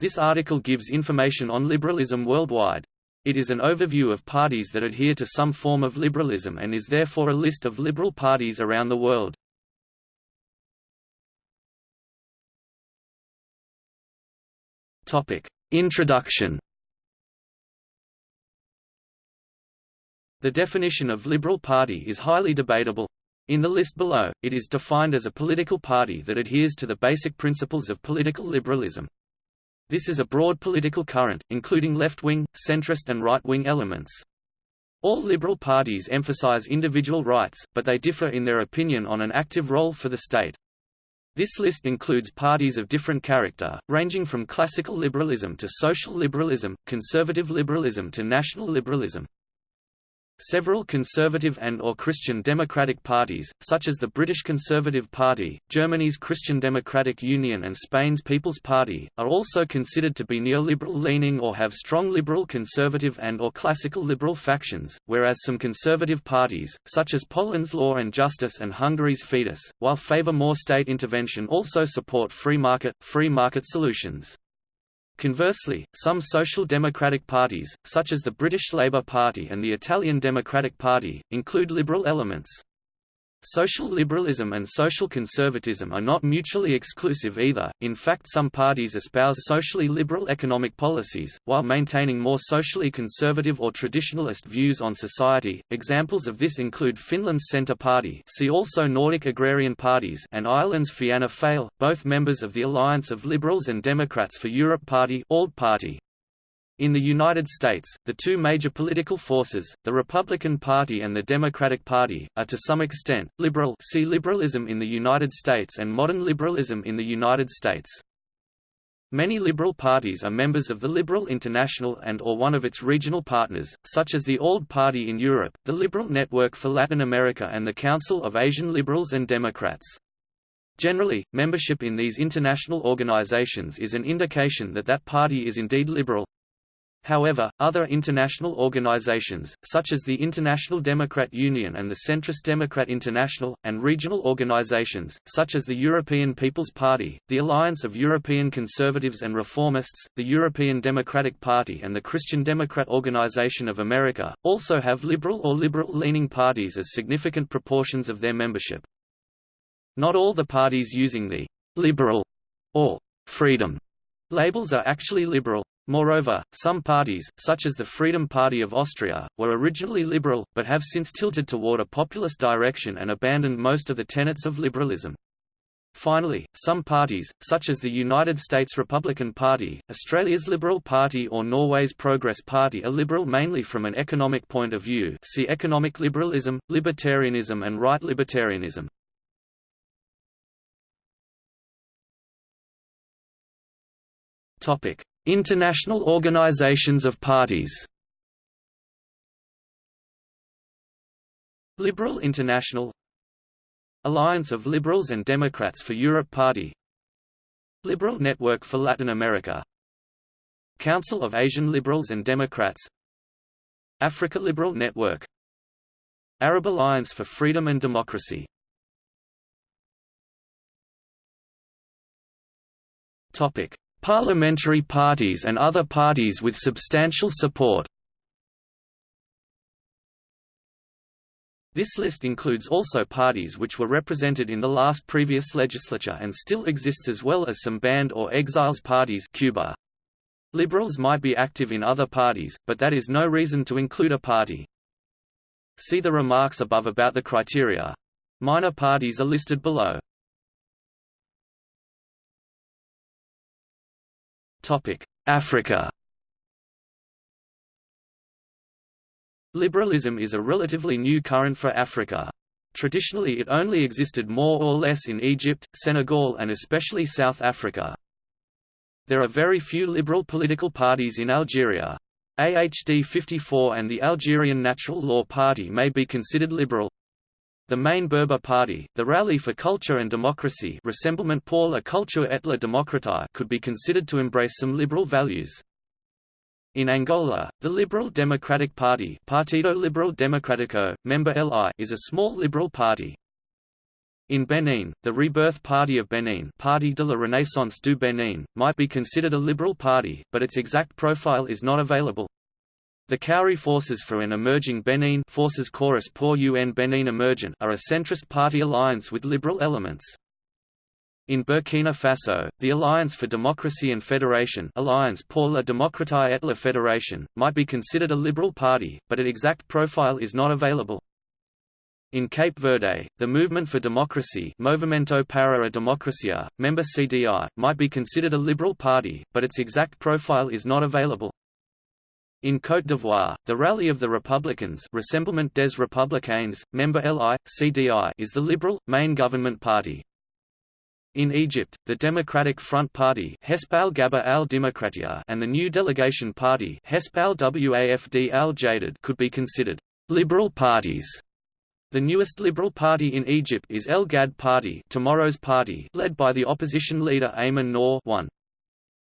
This article gives information on liberalism worldwide. It is an overview of parties that adhere to some form of liberalism and is therefore a list of liberal parties around the world. Topic: Introduction. The definition of liberal party is highly debatable. In the list below, it is defined as a political party that adheres to the basic principles of political liberalism. This is a broad political current, including left-wing, centrist and right-wing elements. All liberal parties emphasize individual rights, but they differ in their opinion on an active role for the state. This list includes parties of different character, ranging from classical liberalism to social liberalism, conservative liberalism to national liberalism. Several conservative and or Christian democratic parties, such as the British Conservative Party, Germany's Christian Democratic Union and Spain's People's Party, are also considered to be neoliberal-leaning or have strong liberal conservative and or classical liberal factions, whereas some conservative parties, such as Poland's Law and Justice and Hungary's Fidesz, while favour more state intervention also support free market, free market solutions. Conversely, some social democratic parties, such as the British Labour Party and the Italian Democratic Party, include liberal elements. Social liberalism and social conservatism are not mutually exclusive either, in fact some parties espouse socially liberal economic policies, while maintaining more socially conservative or traditionalist views on society. Examples of this include Finland's Centre Party see also Nordic Agrarian Parties and Ireland's Fianna Fáil, both members of the Alliance of Liberals and Democrats for Europe Party, ALDE Party. In the United States, the two major political forces, the Republican Party and the Democratic Party, are to some extent, liberal see liberalism in the United States and modern liberalism in the United States. Many liberal parties are members of the Liberal International and or one of its regional partners, such as the ALDE Party in Europe, the Liberal Network for Latin America and the Council of Asian Liberals and Democrats. Generally, membership in these international organizations is an indication that that party is indeed liberal, However, other international organizations, such as the International Democrat Union and the Centrist Democrat International, and regional organizations, such as the European People's Party, the Alliance of European Conservatives and Reformists, the European Democratic Party and the Christian Democrat Organization of America, also have liberal or liberal-leaning parties as significant proportions of their membership. Not all the parties using the «liberal» or «freedom» labels are actually liberal. Moreover, some parties, such as the Freedom Party of Austria, were originally liberal, but have since tilted toward a populist direction and abandoned most of the tenets of liberalism. Finally, some parties, such as the United States Republican Party, Australia's Liberal Party or Norway's Progress Party are liberal mainly from an economic point of view see economic liberalism, libertarianism and right libertarianism. International organizations of parties. Liberal International. Alliance of Liberals and Democrats for Europe Party. Liberal Network for Latin America. Council of Asian Liberals and Democrats. Africa Liberal Network. Arab Alliance for Freedom and Democracy. Topic Parliamentary parties and other parties with substantial support This list includes also parties which were represented in the last previous legislature and still exists as well as some banned or exiles parties Cuba. Liberals might be active in other parties, but that is no reason to include a party. See the remarks above about the criteria. Minor parties are listed below. Africa Liberalism is a relatively new current for Africa. Traditionally it only existed more or less in Egypt, Senegal and especially South Africa. There are very few liberal political parties in Algeria. AHD 54 and the Algerian Natural Law Party may be considered liberal, the main Berber party, the Rally for Culture and Democracy Rassemblement pour la culture et la démocratie could be considered to embrace some liberal values. In Angola, the Liberal Democratic Party Partido Liberal Democrático, member LI is a small liberal party. In Benin, the Rebirth Party of Benin Parti de la Renaissance du Benin, might be considered a liberal party, but its exact profile is not available. The Cowry Forces for an Emerging Benin Forces Cauris pour un Benin Emergent are a centrist party alliance with liberal elements. In Burkina Faso, the Alliance for Democracy and Federation Alliance pour la démocratie et la fédération, might be considered a liberal party, but its exact profile is not available. In Cape Verde, the Movement for Democracy Movimento para a Democracia, member CDI, might be considered a liberal party, but its exact profile is not available. In Côte d'Ivoire, the Rally of the Republicans Rassemblement des Républicains, member LI, CDI is the liberal, main government party. In Egypt, the Democratic Front Party Gaba al and the New Delegation Party Wafd al could be considered liberal parties. The newest Liberal Party in Egypt is El Gad Party, Tomorrow's Party, led by the opposition leader Ayman Noor 1.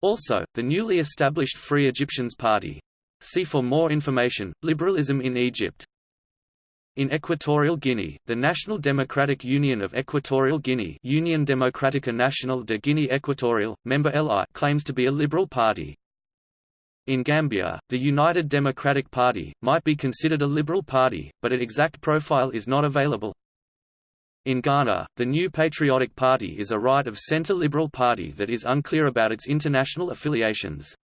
Also, the newly established Free Egyptians Party. See for more information, Liberalism in Egypt. In Equatorial Guinea, the National Democratic Union of Equatorial Guinea Union Democratica Nacional de Guinea Equatorial, member LI claims to be a liberal party. In Gambia, the United Democratic Party, might be considered a liberal party, but its exact profile is not available. In Ghana, the New Patriotic Party is a right-of-centre liberal party that is unclear about its international affiliations.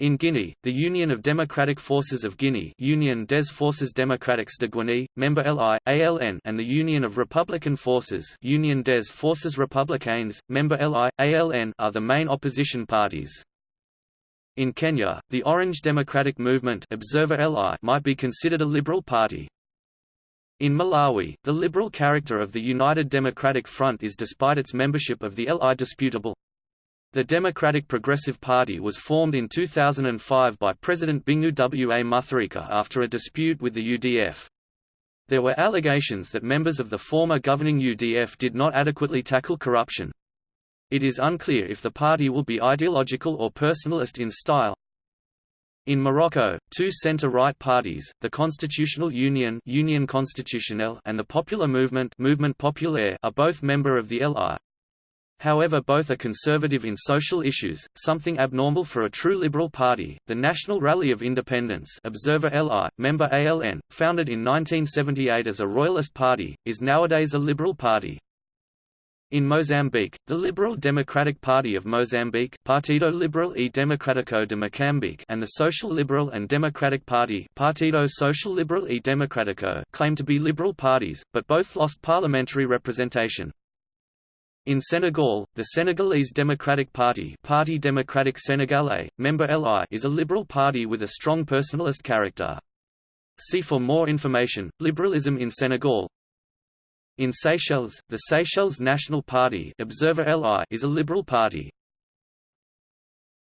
In Guinea, the Union of Democratic Forces of Guinea Union des Forces Démocratiques de Guinée, member LI, ALN and the Union of Republican Forces Union des Forces Républicaines, member LI, ALN are the main opposition parties. In Kenya, the Orange Democratic Movement Observer LI might be considered a liberal party. In Malawi, the liberal character of the United Democratic Front is despite its membership of the LI disputable. The Democratic Progressive Party was formed in 2005 by President Bingu Wa Mutharika after a dispute with the UDF. There were allegations that members of the former governing UDF did not adequately tackle corruption. It is unclear if the party will be ideological or personalist in style. In Morocco, two center-right parties, the Constitutional Union Union Constitutionnelle and the Popular Movement Mouvement Populaire are both member of the LI. However both are conservative in social issues, something abnormal for a true liberal party. The National Rally of Independence Observer LI, member ALN, founded in 1978 as a royalist party, is nowadays a liberal party. In Mozambique, the Liberal Democratic Party of Mozambique Partido Liberal e Democrático de Moçambique and the Social Liberal and Democratic Party Partido Social Liberal e Democrático claim to be liberal parties, but both lost parliamentary representation. In Senegal, the Senegalese Democratic Party Parti Démocratique Sénégalais, member LI is a liberal party with a strong personalist character. See for more information, Liberalism in Senegal, in Seychelles, the Seychelles National Party Observer LI is a liberal party.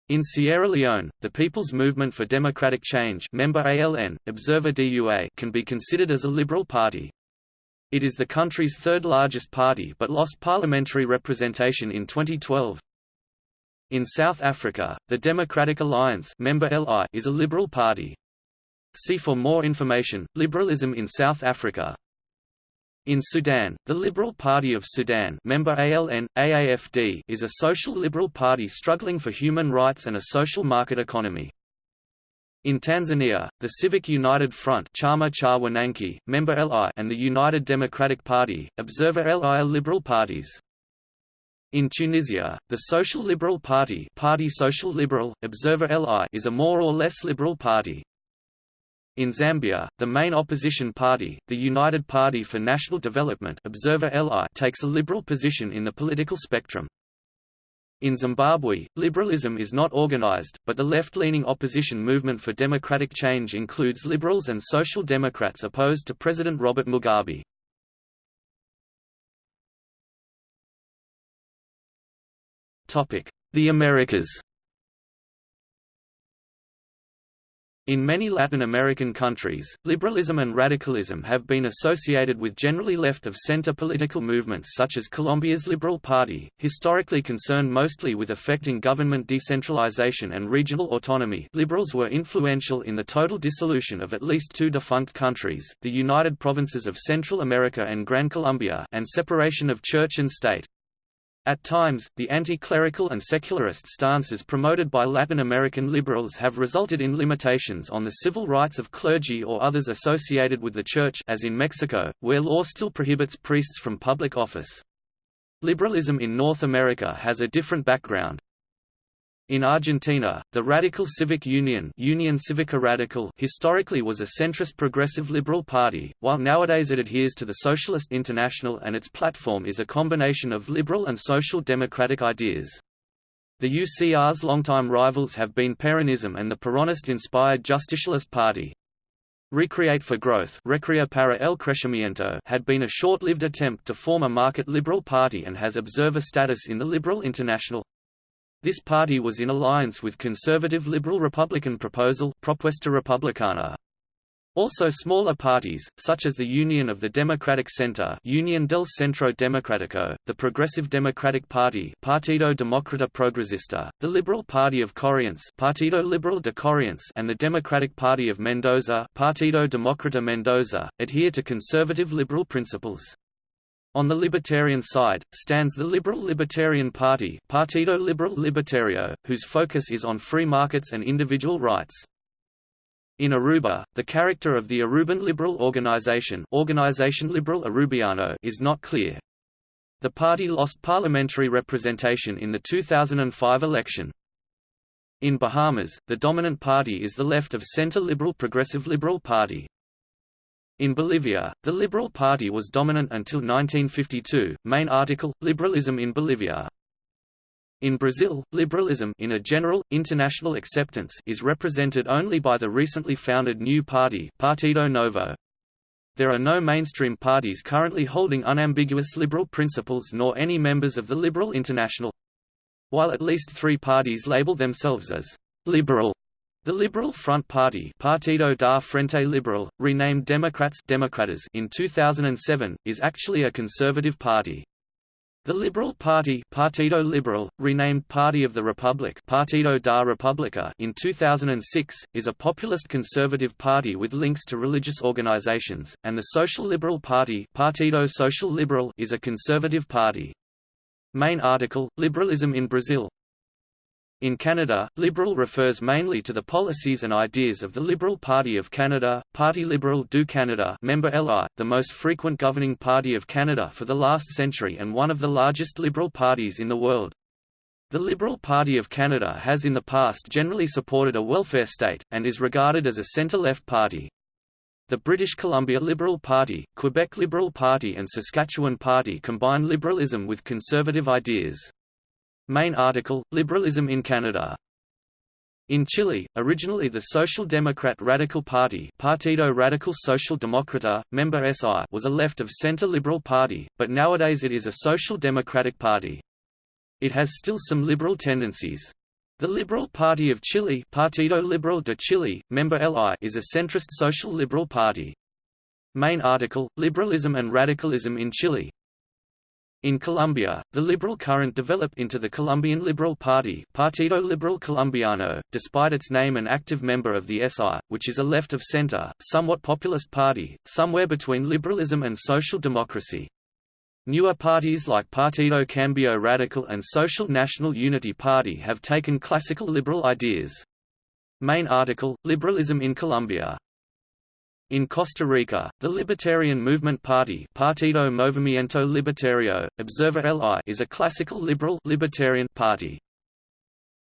In Sierra Leone, the People's Movement for Democratic Change member ALN, Observer DUA can be considered as a liberal party. It is the country's third largest party but lost parliamentary representation in 2012. In South Africa, the Democratic Alliance member LI is a liberal party. See for more information, Liberalism in South Africa. In Sudan, the Liberal Party of Sudan member ALN, AAFD is a social liberal party struggling for human rights and a social market economy. In Tanzania, the Civic United Front Chama cha Wananchi, member LI and the United Democratic Party, Observer LI are liberal parties. In Tunisia, the Social Liberal Party Parti Social Liberal, Observer LI is a more or less liberal party. In Zambia, the main opposition party, the United Party for National Development Observer LI takes a liberal position in the political spectrum. In Zimbabwe, liberalism is not organized, but the left-leaning opposition movement for democratic change includes liberals and social democrats opposed to President Robert Mugabe. The Americas In many Latin American countries, liberalism and radicalism have been associated with generally left-of-center political movements such as Colombia's Liberal Party, historically concerned mostly with affecting government decentralization and regional autonomy liberals were influential in the total dissolution of at least two defunct countries, the United Provinces of Central America and Gran Colombia and separation of church and state. At times, the anti-clerical and secularist stances promoted by Latin American liberals have resulted in limitations on the civil rights of clergy or others associated with the Church as in Mexico, where law still prohibits priests from public office. Liberalism in North America has a different background. In Argentina, the Radical Civic Union Union Civica Radical historically was a centrist progressive liberal party, while nowadays it adheres to the Socialist International and its platform is a combination of liberal and social democratic ideas. The UCR's longtime rivals have been Peronism and the Peronist-inspired Justicialist Party. Recreate for Growth Recrea para el Crecimiento had been a short-lived attempt to form a market liberal party and has observer status in the Liberal International. This party was in alliance with conservative Liberal Republican proposal Propuesta Republicana. Also smaller parties, such as the Union of the Democratic Center Union del Centro Democrático, the Progressive Democratic Party Partido Demócrata Progresista, the Liberal Party of Corrientes Partido Liberal de Corrientes and the Democratic Party of Mendoza Partido Demócrata Mendoza, adhere to conservative liberal principles. On the libertarian side, stands the Liberal Libertarian Party Partido Liberal Libertario, whose focus is on free markets and individual rights. In Aruba, the character of the Aruban Liberal Organization Organization Liberal Arubiano is not clear. The party lost parliamentary representation in the 2005 election. In Bahamas, the dominant party is the left-of-center Liberal Progressive Liberal Party. In Bolivia, the Liberal Party was dominant until 1952. Main article: Liberalism in Bolivia. In Brazil, liberalism in a general, international acceptance is represented only by the recently founded new party Partido Novo. There are no mainstream parties currently holding unambiguous liberal principles nor any members of the Liberal International. While at least three parties label themselves as «liberal», the Liberal Front Party Partido da Frente Liberal, renamed Democrats in 2007, is actually a conservative party. The Liberal Party Partido Liberal, renamed Party of the Republic Partido da República in 2006, is a populist conservative party with links to religious organizations, and the Social Liberal Party Partido Social Liberal is a conservative party. Main article, Liberalism in Brazil in Canada, Liberal refers mainly to the policies and ideas of the Liberal Party of Canada, Parti Liberal du Canada member LI, the most frequent governing party of Canada for the last century and one of the largest Liberal parties in the world. The Liberal Party of Canada has in the past generally supported a welfare state, and is regarded as a centre-left party. The British Columbia Liberal Party, Quebec Liberal Party and Saskatchewan Party combine liberalism with conservative ideas. Main article, Liberalism in Canada. In Chile, originally the Social Democrat Radical Party Partido Radical Social Demócrata, member SI was a left-of-center liberal party, but nowadays it is a social democratic party. It has still some liberal tendencies. The Liberal Party of Chile Partido Liberal de Chile, member LI is a centrist social liberal party. Main article, Liberalism and Radicalism in Chile in Colombia, the liberal current developed into the Colombian Liberal Party Partido Liberal Colombiano, despite its name an active member of the SI, which is a left-of-center, somewhat populist party, somewhere between liberalism and social democracy. Newer parties like Partido Cambio Radical and Social National Unity Party have taken classical liberal ideas. Main article, Liberalism in Colombia in Costa Rica, the Libertarian Movement Party Partido Movimiento Libertario, Observer LI is a classical liberal libertarian party.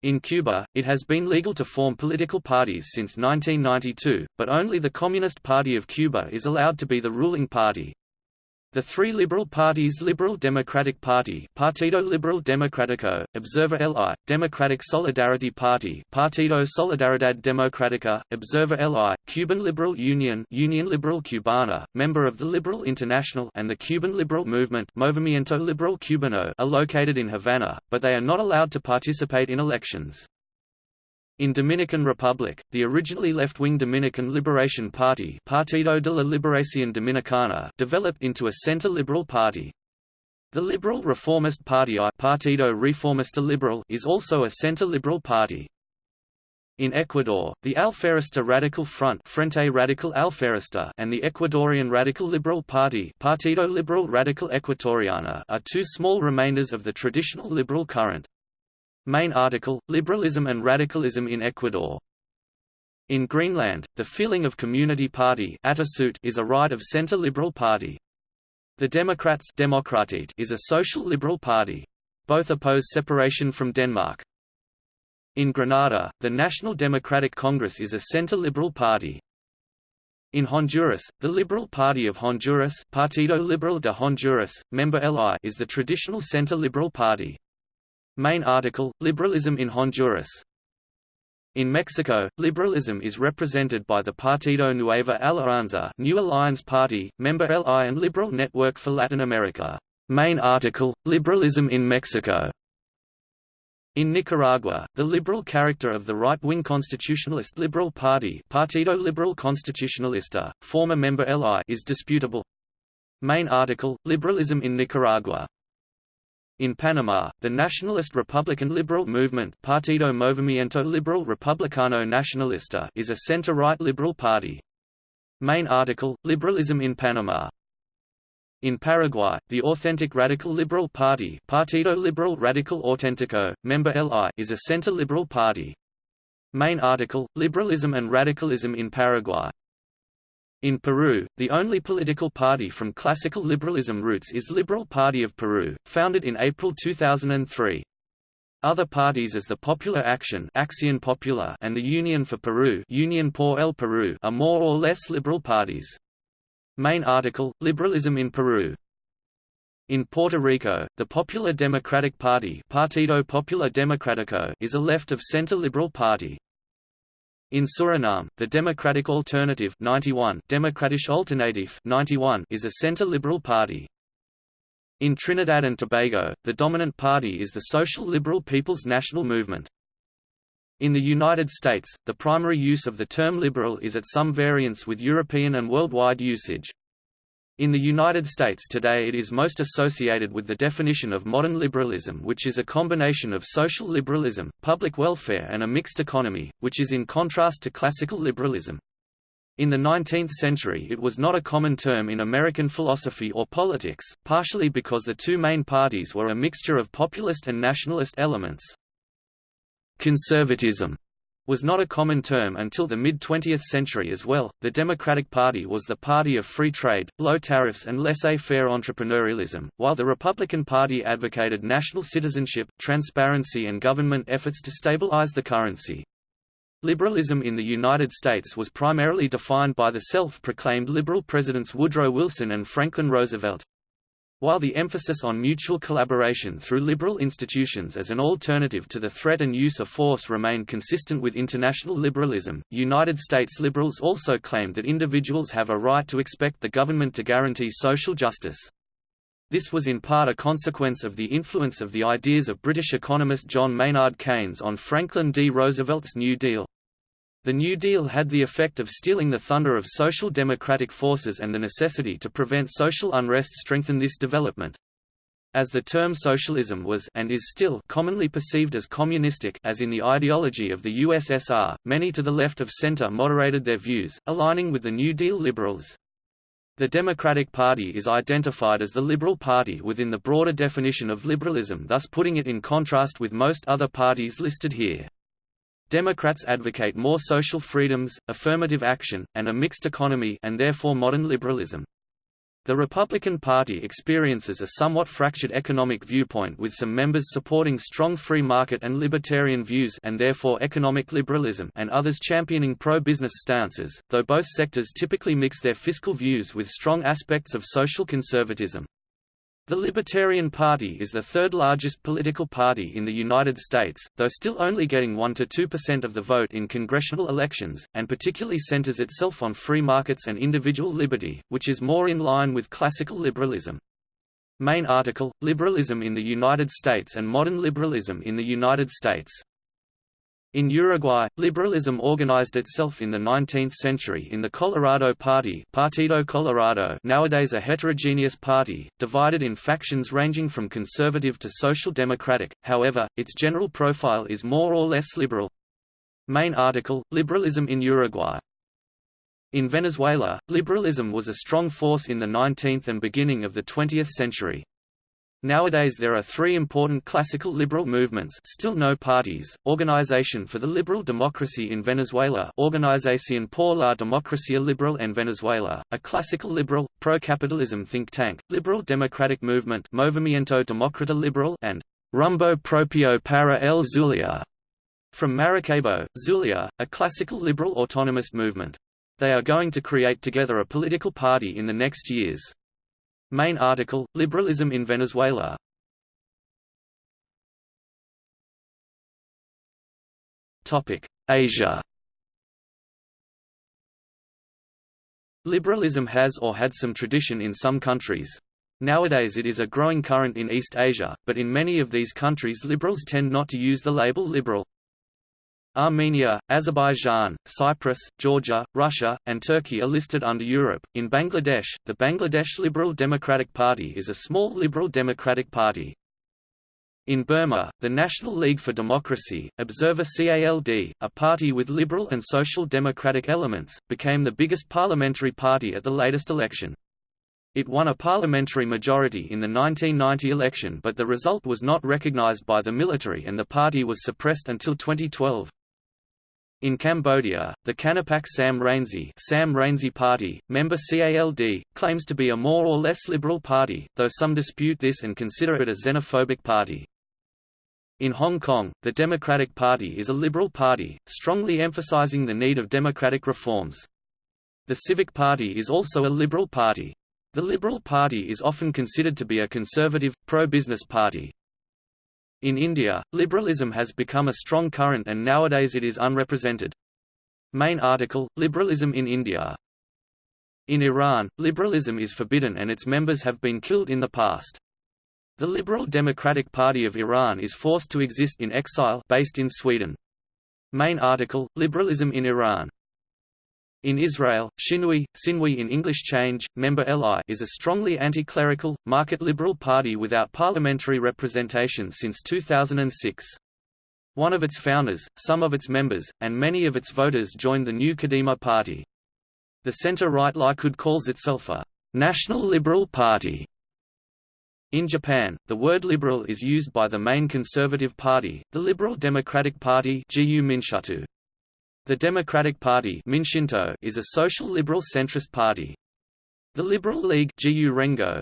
In Cuba, it has been legal to form political parties since 1992, but only the Communist Party of Cuba is allowed to be the ruling party. The three liberal parties Liberal Democratic Party Partido Liberal Democrático, Observer LI, Democratic Solidarity Party Partido Solidaridad Democrática, Observer LI, Cuban Liberal Union Union Liberal Cubana, member of the Liberal International and the Cuban Liberal Movement Movimiento Liberal Cubano are located in Havana, but they are not allowed to participate in elections. In Dominican Republic, the originally left-wing Dominican Liberation Party Partido de la Liberación Dominicana developed into a center-liberal party. The Liberal Reformist Party I Partido Reformista Liberal is also a center-liberal party. In Ecuador, the Alfarista Radical Front Frente Radical Alfarista and the Ecuadorian Radical Liberal Party Partido Liberal Radical Ecuatoriana are two small remainders of the traditional liberal current. Main article, Liberalism and Radicalism in Ecuador In Greenland, the feeling of Community Party is a right of center-liberal party. The Democrats is a social liberal party. Both oppose separation from Denmark. In Grenada, the National Democratic Congress is a center-liberal party. In Honduras, the Liberal Party of Honduras Partido Liberal de Honduras, member LI is the traditional center-liberal party. Main article, Liberalism in Honduras in Mexico, liberalism is represented by the Partido Nueva Alianza New Alliance Party, member LI and Liberal Network for Latin America. Main article, Liberalism in Mexico. In Nicaragua, the liberal character of the right-wing constitutionalist Liberal Party Partido Liberal Constitucionalista, former member LI is disputable. Main article, Liberalism in Nicaragua in Panama, the nationalist Republican liberal movement Partido Movimiento Liberal Republicano Nacionalista is a center-right liberal party. Main article, Liberalism in Panama in Paraguay, the authentic radical liberal party Partido Liberal Radical Auténtico, member LI is a center-liberal party. Main article, Liberalism and Radicalism in Paraguay in Peru, the only political party from classical liberalism roots is Liberal Party of Peru, founded in April 2003. Other parties as the Popular Action Acción Popular and the Union for Peru Union por el Perú are more or less liberal parties. Main article, Liberalism in Peru in Puerto Rico, the Popular Democratic Party Partido Popular Democrático is a left-of-center liberal party. In Suriname, the Democratic Alternative 91 Democratische Alternative 91 is a center-liberal party. In Trinidad and Tobago, the dominant party is the Social Liberal People's National Movement. In the United States, the primary use of the term liberal is at some variance with European and worldwide usage. In the United States today it is most associated with the definition of modern liberalism which is a combination of social liberalism, public welfare and a mixed economy, which is in contrast to classical liberalism. In the 19th century it was not a common term in American philosophy or politics, partially because the two main parties were a mixture of populist and nationalist elements. Conservatism was not a common term until the mid-20th century as well. The Democratic Party was the party of free trade, low tariffs and laissez-faire entrepreneurialism, while the Republican Party advocated national citizenship, transparency and government efforts to stabilize the currency. Liberalism in the United States was primarily defined by the self-proclaimed liberal presidents Woodrow Wilson and Franklin Roosevelt. While the emphasis on mutual collaboration through liberal institutions as an alternative to the threat and use of force remained consistent with international liberalism, United States liberals also claimed that individuals have a right to expect the government to guarantee social justice. This was in part a consequence of the influence of the ideas of British economist John Maynard Keynes on Franklin D. Roosevelt's New Deal. The New Deal had the effect of stealing the thunder of social democratic forces and the necessity to prevent social unrest strengthened this development. As the term socialism was and is still commonly perceived as communistic as in the ideology of the USSR, many to the left of center moderated their views, aligning with the New Deal liberals. The Democratic Party is identified as the Liberal Party within the broader definition of liberalism thus putting it in contrast with most other parties listed here. Democrats advocate more social freedoms, affirmative action, and a mixed economy and therefore modern liberalism. The Republican Party experiences a somewhat fractured economic viewpoint with some members supporting strong free market and libertarian views and therefore economic liberalism and others championing pro-business stances, though both sectors typically mix their fiscal views with strong aspects of social conservatism. The Libertarian Party is the third largest political party in the United States, though still only getting 1–2% of the vote in congressional elections, and particularly centers itself on free markets and individual liberty, which is more in line with classical liberalism. Main article, Liberalism in the United States and Modern Liberalism in the United States In Uruguay, liberalism organized itself in the 19th century in the Colorado Party Partido Colorado nowadays a heterogeneous party, divided in factions ranging from conservative to social democratic, however, its general profile is more or less liberal. Main article, Liberalism in Uruguay. In Venezuela, liberalism was a strong force in the 19th and beginning of the 20th century. Nowadays there are three important classical liberal movements still no parties, Organization for the Liberal Democracy in Venezuela Organización por la Democracia Liberal en Venezuela, a classical liberal, pro-capitalism think tank, liberal democratic movement Movimiento Demócrata Liberal and Rumbo Propio para el Zulia, from Maracaibo, Zulia, a classical liberal autonomous movement. They are going to create together a political party in the next years. Main article, Liberalism in Venezuela Asia Liberalism has or had some tradition in some countries. Nowadays it is a growing current in East Asia, but in many of these countries liberals tend not to use the label liberal. Armenia, Azerbaijan, Cyprus, Georgia, Russia, and Turkey are listed under Europe. In Bangladesh, the Bangladesh Liberal Democratic Party is a small liberal democratic party. In Burma, the National League for Democracy, Observer CALD, a party with liberal and social democratic elements, became the biggest parliamentary party at the latest election. It won a parliamentary majority in the 1990 election but the result was not recognized by the military and the party was suppressed until 2012. In Cambodia, the Kanapak Sam Rainsy, Sam Rainsy Party, member CALD, claims to be a more or less liberal party, though some dispute this and consider it a xenophobic party. In Hong Kong, the Democratic Party is a liberal party, strongly emphasizing the need of democratic reforms. The Civic Party is also a liberal party. The Liberal Party is often considered to be a conservative, pro-business party. In India, liberalism has become a strong current and nowadays it is unrepresented. Main article, Liberalism in India In Iran, liberalism is forbidden and its members have been killed in the past. The Liberal Democratic Party of Iran is forced to exist in exile based in Sweden. Main article, Liberalism in Iran in Israel, Shinui, Sinwi in English Change, member LI is a strongly anti-clerical, market-liberal party without parliamentary representation since 2006. One of its founders, some of its members, and many of its voters joined the new Kadima party. The center-right Likud calls itself a «national liberal party». In Japan, the word liberal is used by the main conservative party, the Liberal Democratic Party. The Democratic Party is a social liberal centrist party. The Liberal League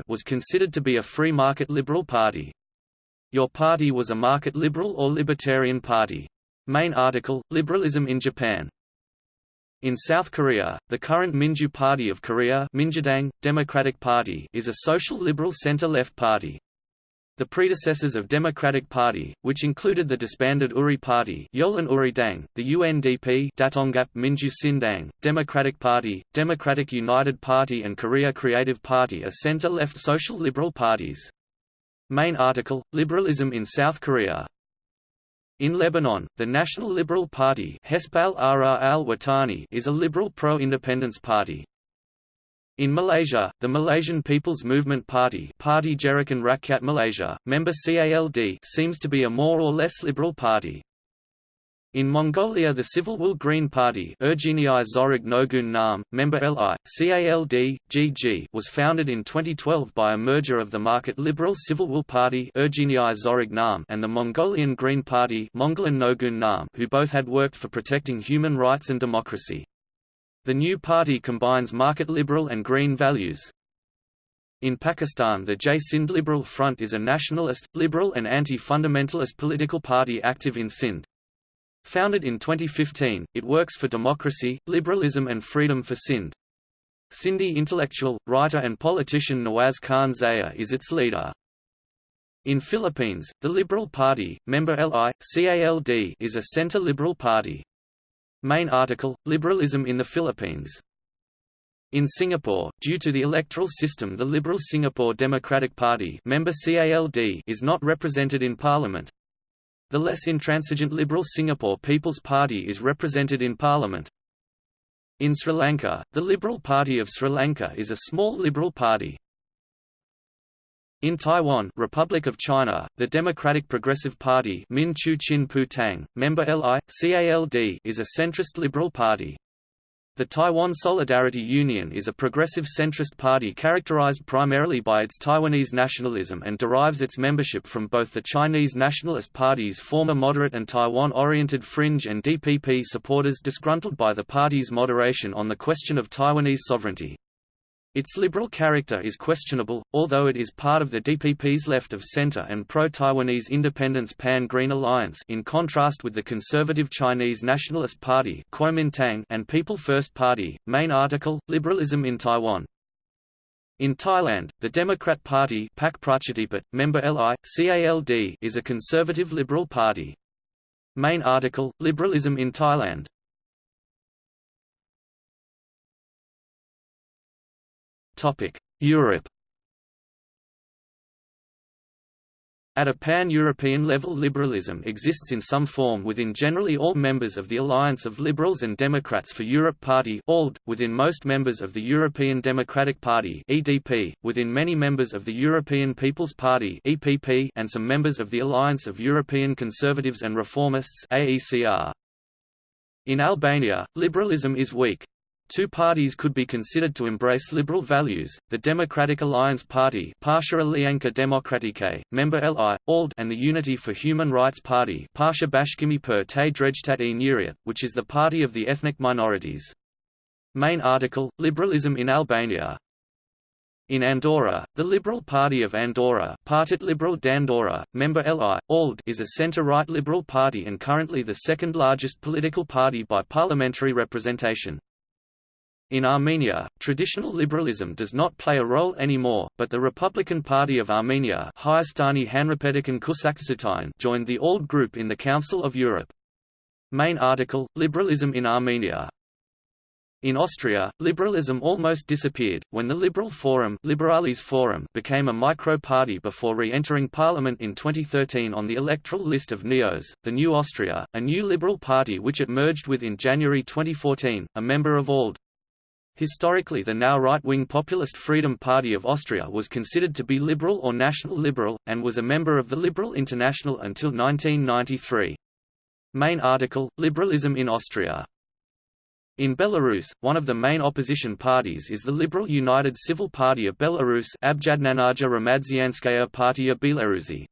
was considered to be a free market liberal party. Your party was a market liberal or libertarian party. Main article, Liberalism in Japan. In South Korea, the current Minju Party of Korea Democratic Party is a social liberal center-left party. The predecessors of Democratic Party, which included the disbanded Uri Party Yolan Uri Dang, the UNDP Daetonghap Minju Sindang, Democratic Party, Democratic United Party and Korea Creative Party are center-left social liberal parties. Main article, Liberalism in South Korea in Lebanon, the National Liberal Party is a liberal pro-independence party. In Malaysia, the Malaysian People's Movement Party Parti Gerakan Rakyat Malaysia, member CALD seems to be a more or less liberal party. In Mongolia the Civil Will Green Party Zorig Nogun Nam, member LI, CALD, GG was founded in 2012 by a merger of the market liberal Civil Will Party Zorig Nam and the Mongolian Green Party Nogun Nam who both had worked for protecting human rights and democracy. The new party combines market liberal and green values. In Pakistan the Jai Sindh Liberal Front is a nationalist, liberal and anti-fundamentalist political party active in Sindh. Founded in 2015, it works for democracy, liberalism and freedom for Sindh. Sindhi intellectual, writer and politician Nawaz Khan Zaya is its leader. In Philippines, the Liberal Party, member LI, CALD is a center-liberal party. Main article, Liberalism in the Philippines in Singapore, due to the electoral system the Liberal Singapore Democratic Party member CALD is not represented in parliament. The less intransigent Liberal Singapore People's Party is represented in parliament. In Sri Lanka, the Liberal Party of Sri Lanka is a small liberal party. In Taiwan Republic of China, the Democratic Progressive Party Min Chu Chin Pu Tang, member LI, CALD is a centrist liberal party. The Taiwan Solidarity Union is a progressive centrist party characterized primarily by its Taiwanese nationalism and derives its membership from both the Chinese Nationalist Party's former moderate and Taiwan-oriented fringe and DPP supporters disgruntled by the party's moderation on the question of Taiwanese sovereignty. Its liberal character is questionable, although it is part of the DPP's left-of-center and pro-Taiwanese independence Pan-Green Alliance in contrast with the conservative Chinese Nationalist Party Kuomintang and People First Party. Main article, Liberalism in Taiwan in Thailand, the Democrat Party Pak member LI, CALD is a conservative liberal party. Main article, Liberalism in Thailand Europe At a pan-European level liberalism exists in some form within generally all members of the Alliance of Liberals and Democrats for Europe Party within most members of the European Democratic Party EDP, within many members of the European People's Party EPP, and some members of the Alliance of European Conservatives and Reformists AECR. In Albania, liberalism is weak. Two parties could be considered to embrace liberal values, the Democratic Alliance Party Demokratike, member LI, ALD and the Unity for Human Rights Party Bashkimi per te e which is the party of the ethnic minorities. Main article, Liberalism in Albania in Andorra, the Liberal Party of Andorra Partit Liberal d'Andorra, member LI, ALD is a centre-right liberal party and currently the second largest political party by parliamentary representation. In Armenia, traditional liberalism does not play a role anymore, but the Republican Party of Armenia joined the ALDE group in the Council of Europe. Main article, Liberalism in Armenia in Austria, liberalism almost disappeared, when the Liberal Forum, Liberales Forum became a micro-party before re-entering parliament in 2013 on the electoral list of NEOS, the New Austria, a new liberal party which it merged with in January 2014, a member of ALDE. Historically the now right-wing populist Freedom Party of Austria was considered to be liberal or national liberal, and was a member of the Liberal International until 1993. Main article, Liberalism in Austria in Belarus, one of the main opposition parties is the Liberal United Civil Party of Belarus Abjadnanaja Ramadzianskaya Partia Belarusi.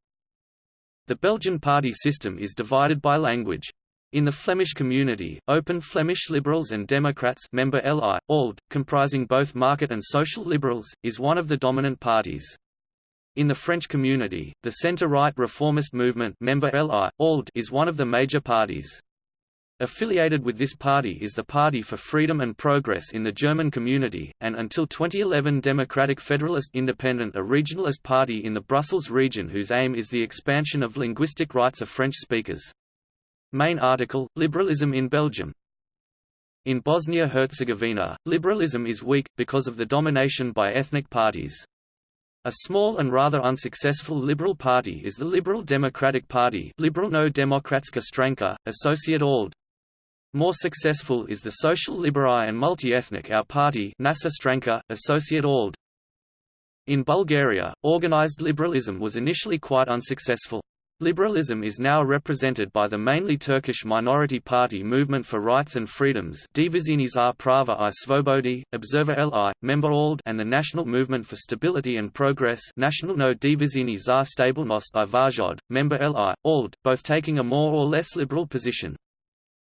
The Belgian party system is divided by language. In the Flemish community, Open Flemish Liberals and Democrats member LI, ALD, comprising both market and social liberals, is one of the dominant parties. In the French community, the centre-right reformist movement member LI, ALD, is one of the major parties. Affiliated with this party is the Party for Freedom and Progress in the German community, and until 2011 Democratic Federalist Independent a regionalist party in the Brussels region whose aim is the expansion of linguistic rights of French speakers. Main article, Liberalism in Belgium In Bosnia-Herzegovina, liberalism is weak, because of the domination by ethnic parties. A small and rather unsuccessful liberal party is the Liberal Democratic Party Liberalno Demokratska Stranka, Associate ALDE. More successful is the Social Liberal and Multi-Ethnic Our Party Nasa Stranka, Associate ALDE. In Bulgaria, organized liberalism was initially quite unsuccessful. Liberalism is now represented by the mainly Turkish minority party Movement for Rights and Freedoms Divizini Prava i Svobodi, Observer Li, Member ALDE and the National Movement for Stability and Progress National no Divizini Stabilnost i Vajod, Member Li, ALDE, both taking a more or less liberal position.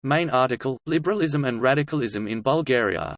Main article, Liberalism and Radicalism in Bulgaria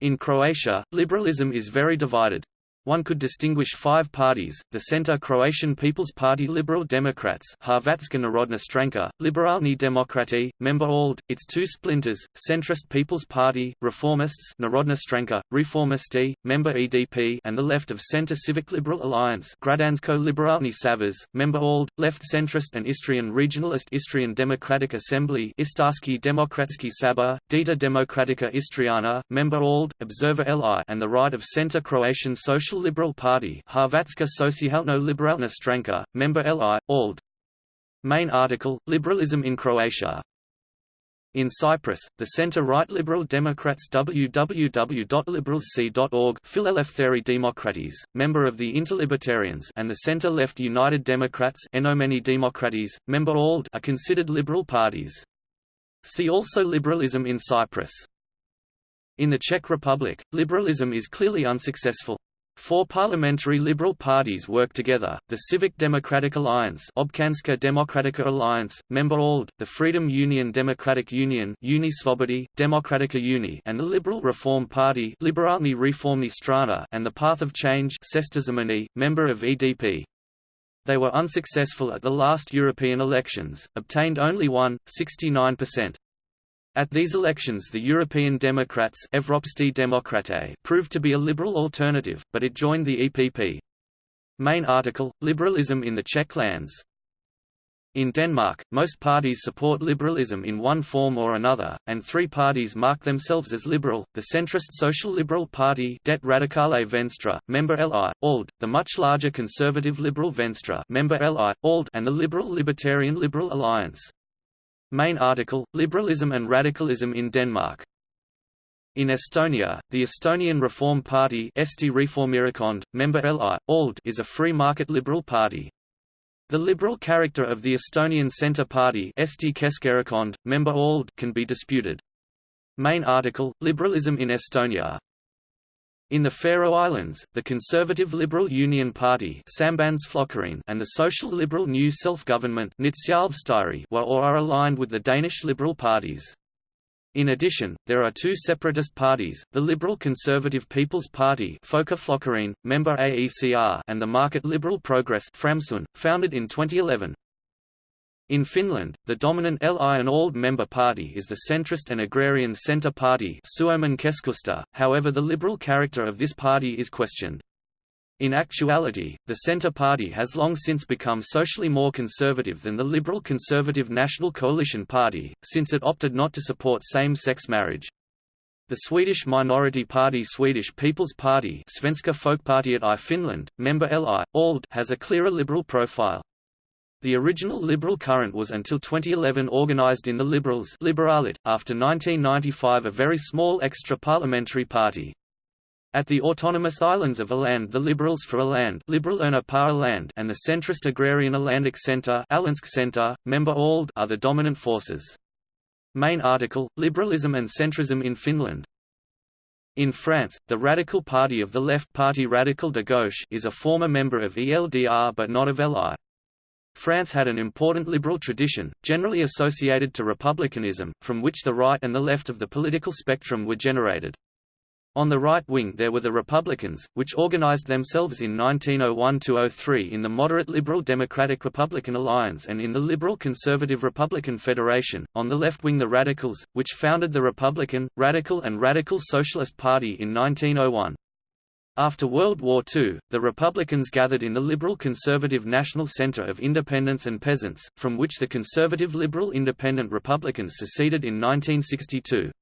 In Croatia, liberalism is very divided. One could distinguish five parties, the Centre Croatian People's Party Liberal Democrats Hrvatska Narodna Stranka, Liberalni Demokrati, member ALDE, its two splinters, Centrist People's Party, Reformists Narodna Stranka, Reformisti, member EDP and the left of Centre Civic Liberal Alliance Gradansko Liberalni Savez, member ALDE, left centrist and Istrian regionalist Istrian Democratic Assembly Istarski Demokratski Sabor, Dita Demokratika Istriana, member ALDE, Observer LI and the right of Centre Croatian Social Liberal Party Hrvatska Socijalno Liberalna Stranka, member LI, ALDE. Main article, Liberalism in Croatia in Cyprus, the centre-right Liberal Democrats www.liberalc.org Phileleftheri Demokratis, member of the Interlibertarians and the centre-left United Democrats Enomeni Demokratis, member ALDE are considered liberal parties. See also Liberalism in Cyprus. In the Czech Republic, liberalism is clearly unsuccessful. Four parliamentary liberal parties work together, the Civic Democratic Alliance Občanská demokratická Alliance, member ALDE, the Freedom Union Democratic Union Unie Svobody, Demokratica Uni and the Liberal Reform Party Liberálny Reformní strana and the Path of Change member of EDP. They were unsuccessful at the last European elections, obtained only one, 69%. At these elections the European Democrats proved to be a liberal alternative, but it joined the EPP. Main article, Liberalism in the Czech lands in Denmark, most parties support liberalism in one form or another, and three parties mark themselves as liberal, the centrist Social Liberal Party Det Radikale Venstre, member LI, ALDE, the much larger conservative Liberal Venstre member LI, ALDE, and the Liberal Libertarian Liberal Alliance. Main article, Liberalism and Radicalism in Denmark in Estonia, the Estonian Reform Party member LI, ALDE is a free market liberal party. The liberal character of the Estonian Centre Party member ALDE can be disputed. Main article, Liberalism in Estonia in the Faroe Islands, the Conservative Liberal Union Party and the Social Liberal New Self-Government were or are aligned with the Danish Liberal parties. In addition, there are two separatist parties, the Liberal Conservative People's Party member AECR and the Market Liberal Progress founded in 2011. In Finland, the dominant LI and ALDE member party is the centrist and agrarian centre party however the liberal character of this party is questioned. In actuality, the Centre Party has long since become socially more conservative than the Liberal Conservative National Coalition Party, since it opted not to support same-sex marriage. The Swedish minority party Swedish People's Party Svenska Folkpartiet i Finland, member LI, ALDE has a clearer liberal profile. The original liberal current was until 2011 organized in the Liberals Liberalit, after 1995 a very small extra-parliamentary party. At the autonomous islands of Åland the Liberals for Åland Liberalerna på Åland and the centrist agrarian Ålandic Centre Center, member ALDE are the dominant forces. Main article, Liberalism and centrism in Finland in France, the Radical Party of the Left party Radical de Gauche is a former member of ELDR but not of LI. France had an important liberal tradition, generally associated to republicanism, from which the right and the left of the political spectrum were generated. On the right wing there were the Republicans, which organized themselves in 1901–03 in the moderate Liberal Democratic Republican Alliance and in the Liberal Conservative Republican Federation, on the left wing the Radicals, which founded the Republican, Radical and Radical Socialist Party in 1901. After World War II, the Republicans gathered in the Liberal Conservative National Center of Independents and Peasants, from which the Conservative Liberal Independent Republicans seceded in 1962.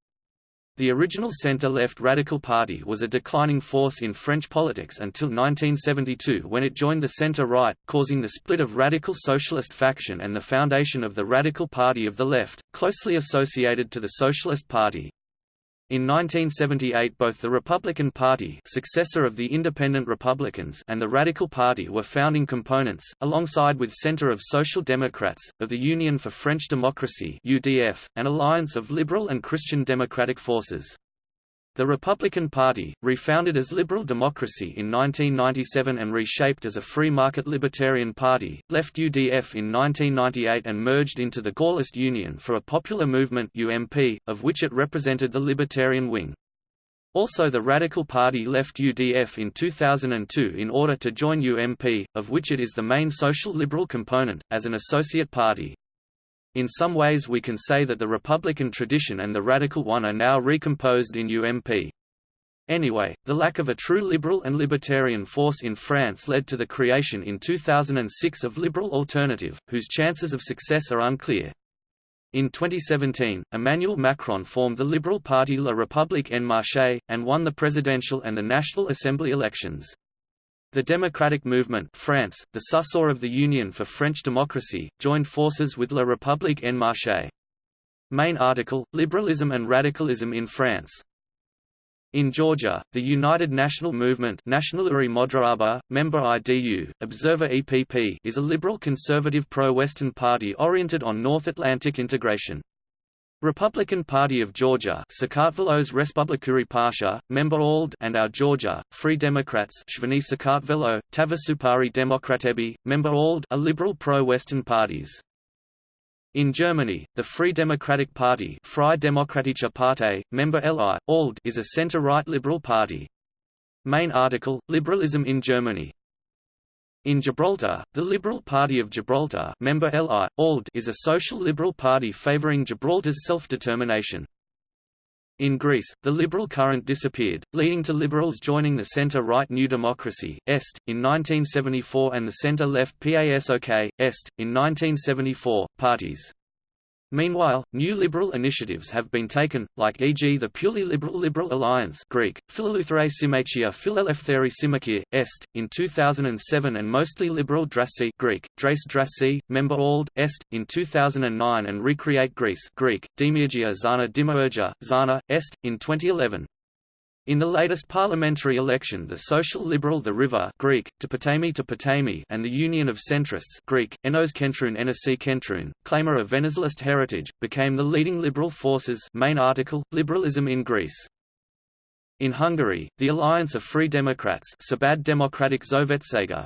The original center-left Radical Party was a declining force in French politics until 1972 when it joined the center-right, causing the split of Radical Socialist faction and the foundation of the Radical Party of the Left, closely associated to the Socialist Party. In 1978 both the Republican Party successor of the Independent Republicans and the Radical Party were founding components, alongside with Centre of Social Democrats, of the Union for French Democracy UDF, an alliance of liberal and Christian democratic forces. The Republican Party, refounded as Liberal Democracy in 1997 and reshaped as a free market libertarian party, left UDF in 1998 and merged into the Gaullist Union for a Popular Movement UMP, of which it represented the libertarian wing. Also the Radical Party left UDF in 2002 in order to join UMP, of which it is the main social liberal component, as an associate party. In some ways we can say that the Republican tradition and the radical one are now recomposed in UMP. Anyway, the lack of a true liberal and libertarian force in France led to the creation in 2006 of Liberal Alternative, whose chances of success are unclear. In 2017, Emmanuel Macron formed the Liberal Party La République En Marche, and won the presidential and the National Assembly elections. The Democratic Movement France, the successor of the Union for French Democracy, joined forces with La République En Marche. Main article, Liberalism and Radicalism in France in Georgia, the United National Movement Nationaluri member IDU, Observer EPP is a liberal conservative pro-Western party oriented on North Atlantic integration. Republican Party of Georgia Sakartvelos Respublikuri Pasha, member ALD and Our Georgia, Free Democrats Shveni Sakartvelo, Tavasupari Demokratebi, member ALD are liberal pro-Western parties. In Germany, the Free Democratic Party Freie Demokratische Partei, member LI, ALD is a center-right liberal party. Main article, Liberalism in Germany in Gibraltar, the Liberal Party of Gibraltar member LI, ALD is a social liberal party favouring Gibraltar's self-determination. In Greece, the liberal current disappeared, leading to liberals joining the centre-right New Democracy (EST) in 1974 and the centre-left PASOK (EST) in 1974 parties. Meanwhile, new liberal initiatives have been taken, like e.g. the purely liberal Liberal Alliance Greek, Phileleutherae Symmachia Phileleftheri Symmachia, Est, in 2007 and mostly liberal Drassi Greek, Drace Drassi, member ALD, Est, in 2009 and Recreate Greece Greek, Demiurgia Zana Dimourgia, Zana, Est, in 2011. In the latest parliamentary election the Social Liberal The River Greek, Topotami Topotami and the Union of Centrists Greek, Enos Kentrun Enosi Kentrun, claimer of Venizelist heritage, became the leading liberal forces main article, Liberalism in Greece. In Hungary, the Alliance of Free Democrats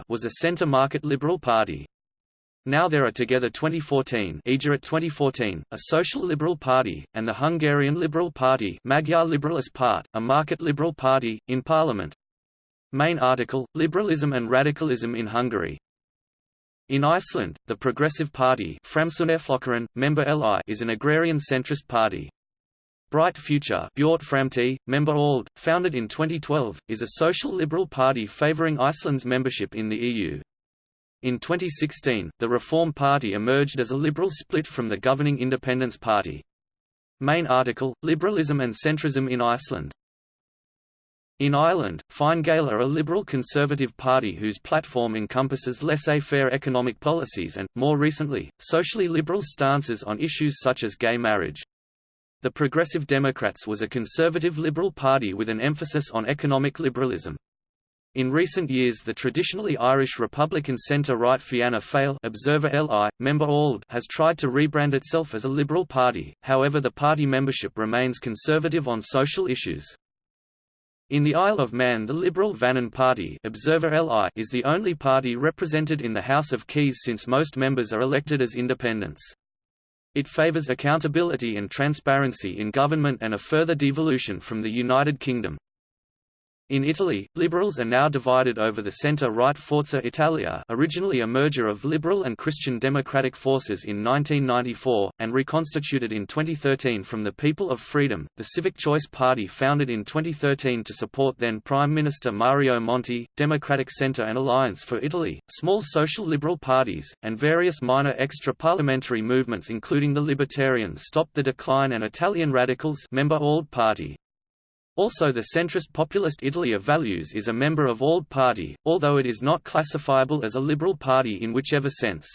was a centre-market liberal party. Now there are together 2014 Együtt 2014, a social liberal party, and the Hungarian Liberal Party Magyar Liberalist Part, a market liberal party, in parliament. Main article, Liberalism and Radicalism in Hungary in Iceland, the Progressive Party member LI is an agrarian centrist party. Bright Future member ALD, founded in 2012, is a social liberal party favouring Iceland's membership in the EU. In 2016, the Reform Party emerged as a liberal split from the governing Independence Party. Main article, Liberalism and Centrism in Iceland in Ireland, Fine Gael are a liberal conservative party whose platform encompasses laissez-faire economic policies and, more recently, socially liberal stances on issues such as gay marriage. The Progressive Democrats was a conservative liberal party with an emphasis on economic liberalism. In recent years the traditionally Irish Republican centre-right Fianna Fáil Observer LI, member ALD has tried to rebrand itself as a liberal party, however the party membership remains conservative on social issues. In the Isle of Man the Liberal Vannin Party Observer LI is the only party represented in the House of Keys since most members are elected as independents. It favours accountability and transparency in government and a further devolution from the United Kingdom. In Italy, liberals are now divided over the centre-right Forza Italia originally a merger of liberal and Christian democratic forces in 1994, and reconstituted in 2013 from the People of Freedom, the Civic Choice Party founded in 2013 to support then Prime Minister Mario Monti, Democratic Centre and Alliance for Italy, small social liberal parties, and various minor extra-parliamentary movements including the Libertarian Stop the Decline and Italian Radicals member ALD Party. Also the centrist populist Italy of Values is a member of ALD party, although it is not classifiable as a liberal party in whichever sense.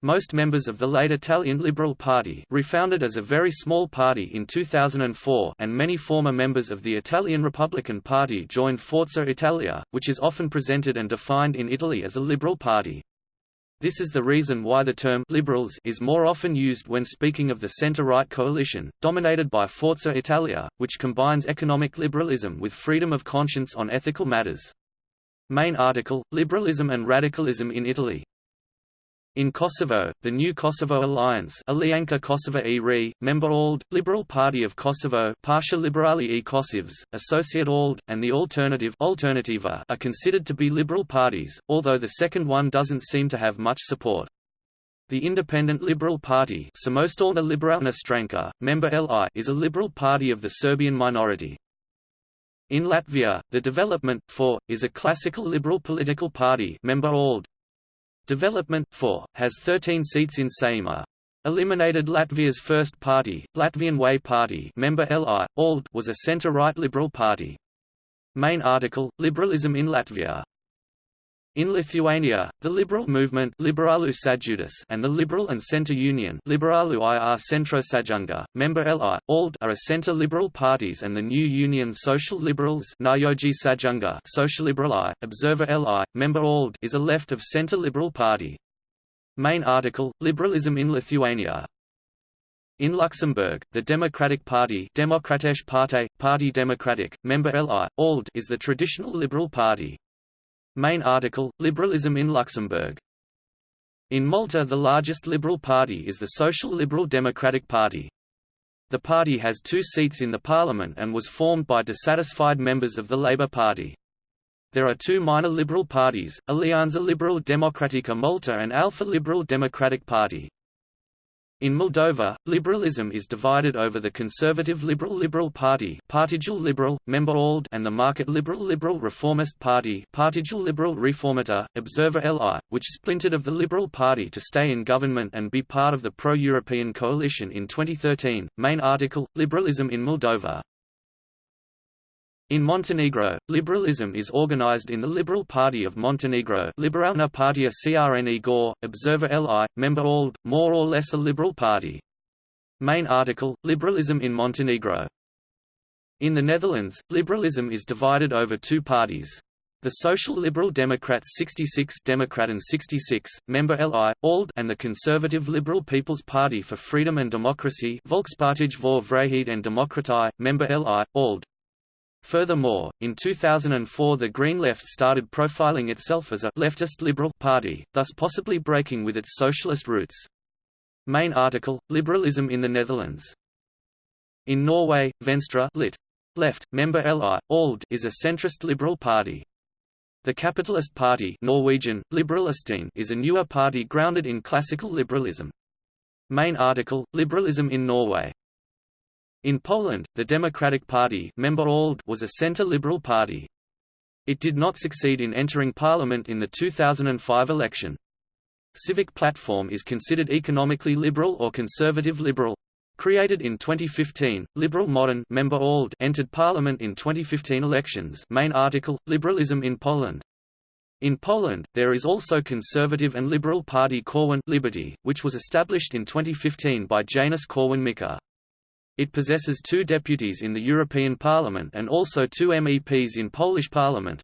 Most members of the late Italian Liberal Party refounded as a very small party in 2004 and many former members of the Italian Republican Party joined Forza Italia, which is often presented and defined in Italy as a liberal party. This is the reason why the term «liberals» is more often used when speaking of the centre-right coalition, dominated by Forza Italia, which combines economic liberalism with freedom of conscience on ethical matters. Main article, Liberalism and Radicalism in Italy in Kosovo, the New Kosovo Alliance Alianka Kosova e Re, member ALD, Liberal Party of Kosovo Pasha Liberali e Kosovs, Associate ALD, and the Alternative Alternativa are considered to be liberal parties, although the second one doesn't seem to have much support. The Independent Liberal Party Liberalna Stranka, member LI is a liberal party of the Serbian minority. In Latvia, the Development, for, is a classical liberal political party member ALD, Development 4, has 13 seats in Saeima. Eliminated Latvia's first party, Latvian Way Party member LI, ALD was a centre-right liberal party. Main article, Liberalism in Latvia In Lithuania, the liberal movement Liberalų sąjūdis and the Liberal and Centre Union Liberalų ir Centro Sąjunga, member LI, ALD are a centre-liberal parties and the new Union Social Liberals Nayoji Sąjunga Social Liberal I, Observer LI, member ALD is a left of centre-liberal party. Main article, Liberalism in Lithuania in Luxembourg, the Democratic Party Demokratische Partei, Party Democratic, member LI, ALD is the traditional liberal party. Main article, Liberalism in Luxembourg. In Malta the largest liberal party is the Social Liberal Democratic Party. The party has two seats in the parliament and was formed by dissatisfied members of the Labour Party. There are two minor liberal parties, Alianza Liberal Democratica Malta and Alpha Liberal Democratic Party. In Moldova, liberalism is divided over the conservative Liberal Liberal Party Partidul Liberal, member ALD and the market Liberal Liberal Reformist Party Partidul Liberal Reformator, Observer LI, which splintered of the Liberal Party to stay in government and be part of the pro-European coalition in 2013. Main article, Liberalism in Moldova in Montenegro, liberalism is organized in the Liberal Party of Montenegro Liberalna Partia Crne Gore, Observer LI, member ALD, more or less a liberal party. Main article, Liberalism in Montenegro. In the Netherlands, liberalism is divided over two parties. The Social Liberal Democrats 66 Democrat Democraten 66, member LI, ALD and the Conservative Liberal People's Party for Freedom and Democracy Volkspartij voor Vrijheid en Democratie, member LI, ALD. Furthermore, in 2004 the Green Left started profiling itself as a «leftist liberal» party, thus possibly breaking with its socialist roots. Main article, Liberalism in the Netherlands. In Norway, Venstre lit. Left, member LI, ALD is a centrist liberal party. The Capitalist Party Norwegian, is a newer party grounded in classical liberalism. Main article, Liberalism in Norway in Poland, the Democratic Party was a centre-liberal party. It did not succeed in entering parliament in the 2005 election. Civic Platform is considered economically liberal or conservative liberal. Created in 2015, Liberal Modern member ALD entered parliament in 2015 elections main article, Liberalism in Poland. In Poland, there is also conservative and liberal party Korwin Liberty, which was established in 2015 by Janusz Korwin-Mikke. It possesses two deputies in the European Parliament and also two MEPs in Polish Parliament.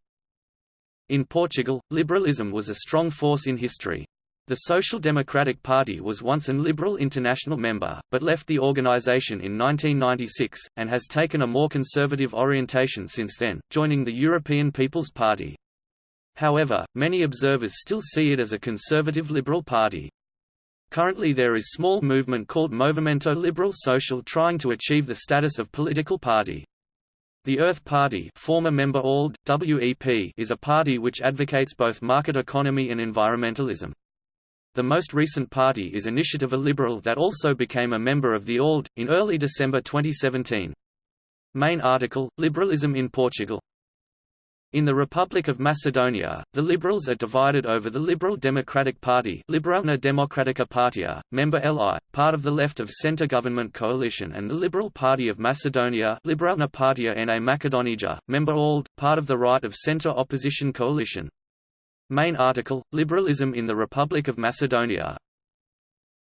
In Portugal, liberalism was a strong force in history. The Social Democratic Party was once an Liberal International member, but left the organisation in 1996, and has taken a more conservative orientation since then, joining the European People's Party. However, many observers still see it as a conservative liberal party. Currently there is small movement called Movimento Liberal Social trying to achieve the status of political party. The Earth Party former member ALD, WEP is a party which advocates both market economy and environmentalism. The most recent party is Iniciativa Liberal that also became a member of the ALD, in early December 2017. Main article, Liberalism in Portugal in the Republic of Macedonia, the Liberals are divided over the Liberal Democratic Party Liberalna Demokratika Partia, member LI, part of the left of centre government coalition and the Liberal Party of Macedonia Liberalna Partia na Makedonija, member ALD, part of the right of centre opposition coalition. Main article, Liberalism in the Republic of Macedonia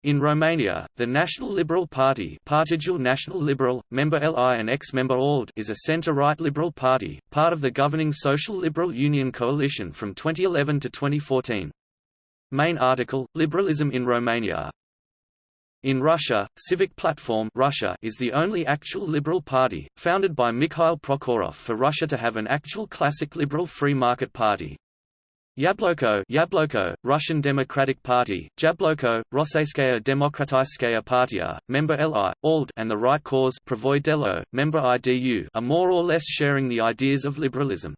in Romania, the National Liberal Party Partidul National Liberal, member LI and ex-member ALD is a centre-right liberal party, part of the governing Social Liberal Union coalition from 2011 to 2014. Main article, Liberalism in Romania in Russia, Civic Platform Russia is the only actual liberal party, founded by Mikhail Prokhorov for Russia to have an actual classic liberal free market party. Yabloko, Yabloko Russian Democratic Party, Jabloko, Rosseyskaya Demokratskaya Partia, member LI, ALD and the Right Cause Pravoydelo, member IDU are more or less sharing the ideas of liberalism.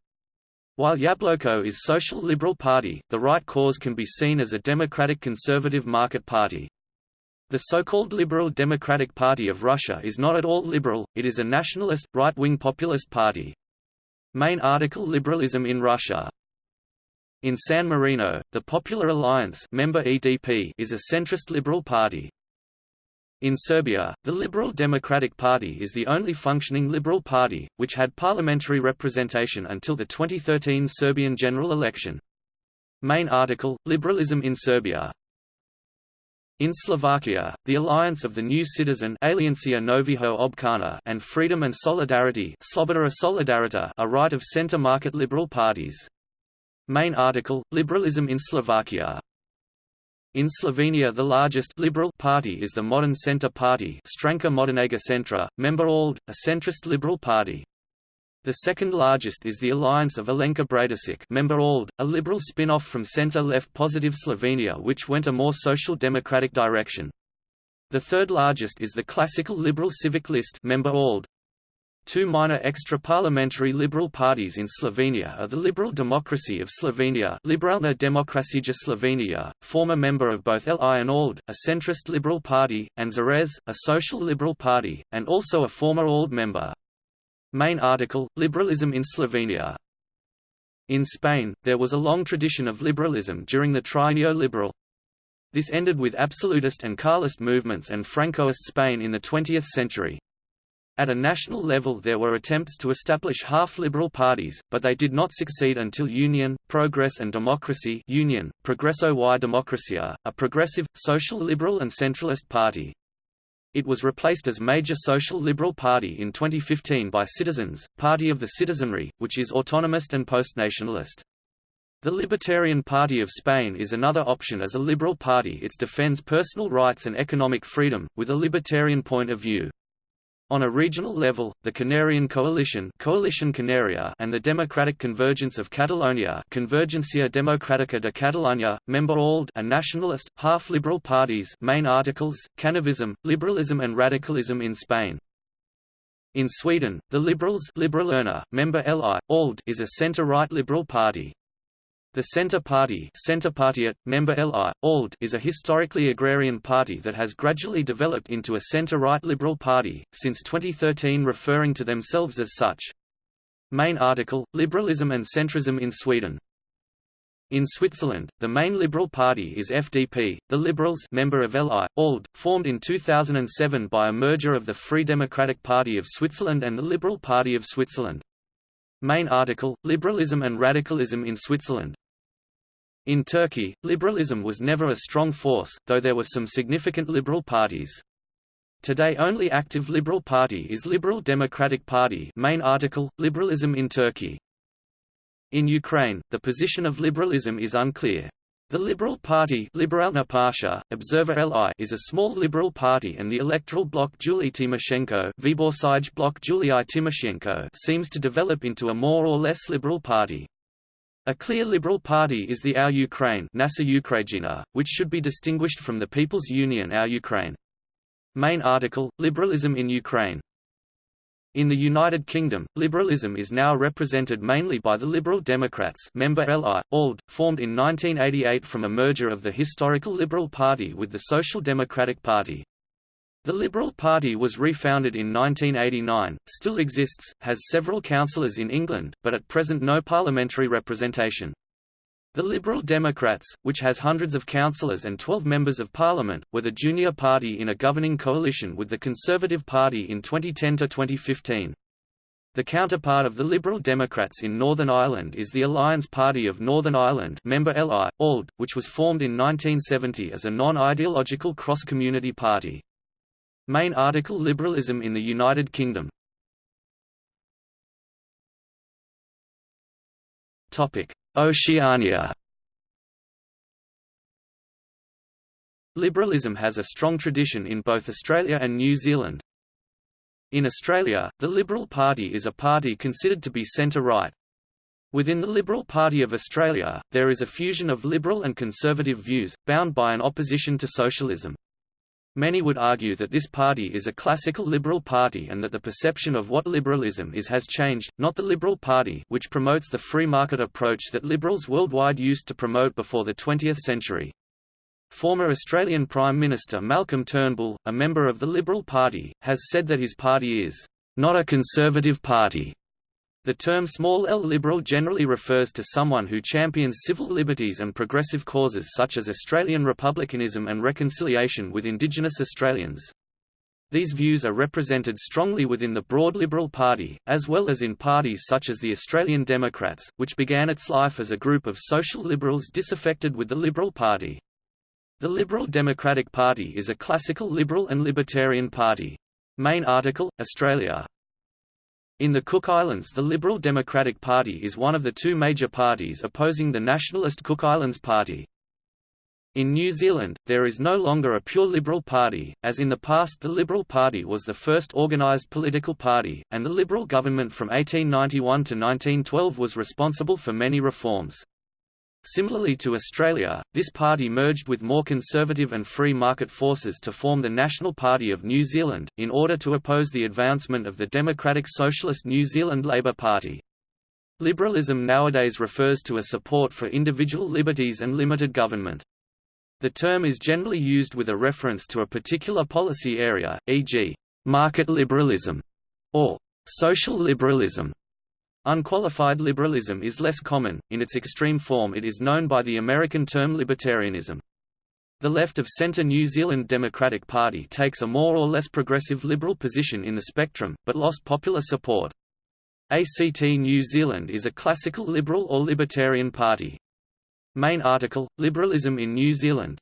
While Yabloko is social liberal party, the Right Cause can be seen as a democratic conservative market party. The so-called Liberal Democratic Party of Russia is not at all liberal, it is a nationalist, right-wing populist party. Main article Liberalism in Russia in San Marino, the Popular Alliance member EDP is a centrist liberal party. In Serbia, the Liberal Democratic Party is the only functioning liberal party, which had parliamentary representation until the 2013 Serbian general election. Main article, Liberalism in Serbia in Slovakia, the alliance of the New Citizen Aliancia and Freedom and Solidarity Solidarita are right of center market liberal parties. Main article, Liberalism in Slovakia in Slovenia the largest liberal party is the Modern Centre Party Stranka Modernega Centra, member ALDE, a centrist liberal party. The second largest is the alliance of Alenka Bratušek member ALDE, a liberal spin-off from centre-left Positive Slovenia which went a more social democratic direction. The third largest is the classical liberal Civic List member ALDE, Two minor extra-parliamentary liberal parties in Slovenia are the Liberal Democracy of Slovenia Liberalna Demokracija Slovenia, former member of both LI and ALDE, a centrist liberal party, and Zarez, a social liberal party, and also a former ALDE member. Main article, Liberalism in Slovenia In Spain, there was a long tradition of liberalism during the Trienio Liberal. This ended with absolutist and Carlist movements and Francoist Spain in the 20th century. At a national level there were attempts to establish half-liberal parties, but they did not succeed until Union, Progress and Democracy Union, Progreso y Democracia, a progressive, social liberal and centralist party. It was replaced as major social liberal party in 2015 by Citizens, Party of the Citizenry, which is autonomous and postnationalist. The Libertarian Party of Spain is another option as a liberal party it defends personal rights and economic freedom, with a libertarian point of view. On a regional level, the Canarian Coalition, Coalition Canaria and the Democratic Convergence of Catalonia Convergencia Democrática de Catalunya, member ALDE are nationalist, half-liberal parties main articles, Canavism, Liberalism and Radicalism in Spain. In Sweden, the Liberals Liberalerna, member LI, ALDE is a centre-right liberal party. The Centre Party member LI, ALDE is a historically agrarian party that has gradually developed into a centre-right liberal party, since 2013 referring to themselves as such. Main article, Liberalism and Centrism in Sweden in Switzerland, the main Liberal Party is FDP, the Liberals member of LI, ALDE, formed in 2007 by a merger of the Free Democratic Party of Switzerland and the Liberal Party of Switzerland. Main article, Liberalism and Radicalism in Switzerland in Turkey, liberalism was never a strong force, though there were some significant liberal parties. Today only active liberal party is Liberal Democratic Party main article, Liberalism in Turkey. In Ukraine, the position of liberalism is unclear. The Liberal Party Observer LI is a small liberal party and the electoral bloc Yulia Tymoshenko bloc Julii Tymoshenko seems to develop into a more or less liberal party. A clear liberal party is the Our Ukraine which should be distinguished from the People's Union Our Ukraine. Main article, Liberalism in Ukraine in the United Kingdom, liberalism is now represented mainly by the Liberal Democrats member LI, ALD, formed in 1988 from a merger of the historical Liberal Party with the Social Democratic Party. The Liberal Party was refounded in 1989, still exists, has several councillors in England, but at present no parliamentary representation. The Liberal Democrats, which has hundreds of councillors and 12 members of parliament, were the junior party in a governing coalition with the Conservative Party in 2010–2015. The counterpart of the Liberal Democrats in Northern Ireland is the Alliance Party of Northern Ireland member LI, ALDE, which was formed in 1970 as a non-ideological cross-community party. Main article Liberalism in the United Kingdom Oceania Liberalism has a strong tradition in both Australia and New Zealand. In Australia, the Liberal Party is a party considered to be centre-right. Within the Liberal Party of Australia, there is a fusion of liberal and conservative views, bound by an opposition to socialism. Many would argue that this party is a classical liberal party and that the perception of what liberalism is has changed, not the Liberal Party which promotes the free market approach that liberals worldwide used to promote before the 20th century. Former Australian Prime Minister Malcolm Turnbull, a member of the Liberal Party, has said that his party is not a conservative party, the term small l liberal generally refers to someone who champions civil liberties and progressive causes such as Australian republicanism and reconciliation with Indigenous Australians. These views are represented strongly within the broad Liberal Party, as well as in parties such as the Australian Democrats, which began its life as a group of social liberals disaffected with the Liberal Party. The Liberal Democratic Party is a classical liberal and libertarian party. Main article, Australia. In the Cook Islands the Liberal Democratic Party is one of the two major parties opposing the nationalist Cook Islands Party. In New Zealand, there is no longer a pure Liberal Party, as in the past the Liberal Party was the first organised political party, and the Liberal government from 1891 to 1912 was responsible for many reforms. Similarly to Australia, this party merged with more conservative and free market forces to form the National Party of New Zealand, in order to oppose the advancement of the Democratic Socialist New Zealand Labour Party. Liberalism nowadays refers to a support for individual liberties and limited government. The term is generally used with a reference to a particular policy area, e.g., market liberalism, or social liberalism. Unqualified liberalism is less common, in its extreme form it is known by the American term libertarianism. The left-of-centre New Zealand Democratic Party takes a more or less progressive liberal position in the spectrum, but lost popular support. ACT New Zealand is a classical liberal or libertarian party. Main article, Liberalism in New Zealand